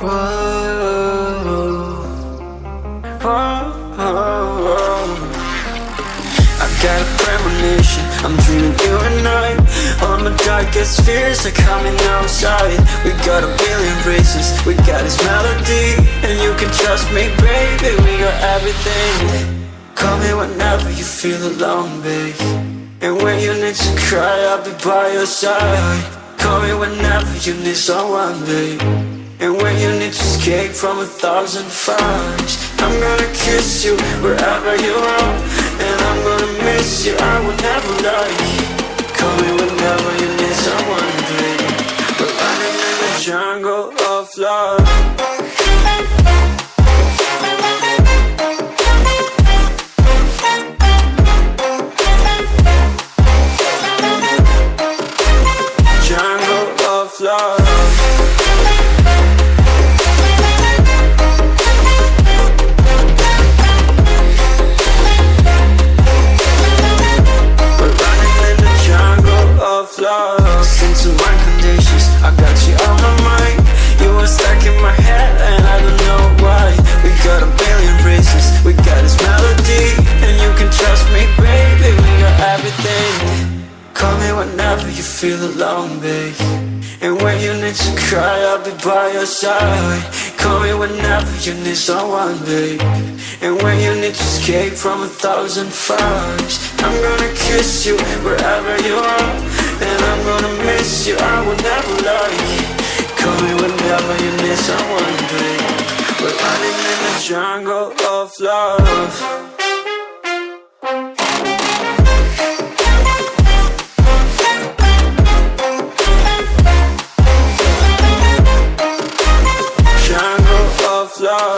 I got a premonition, I'm dreaming you and I. All my darkest fears are coming outside. We got a billion races, we got this melody. And you can trust me, baby, we got everything. Call me whenever you feel alone, babe. And when you need to cry, I'll be by your side. Call me whenever you need someone, babe And when you need to escape from a thousand fires I'm gonna kiss you wherever you are. And I'm gonna miss you, I will never lie Call me whenever you need someone, babe We're running in the jungle of love. Jungle of love Listen to my conditions, I got you on my mind. You were stuck in my head and I don't know why. We got a billion reasons, we got this melody And you can trust me baby, we got everything. Call me whenever you feel alone babe. And when you need to cry I'll be by your side. Call me whenever you need someone babe. And when you need to escape from a thousand fires I'm gonna kiss you wherever you are. And I'm gonna miss you, I will never love you. Call me whenever you need someone to We're running in the jungle of love. Jungle of love.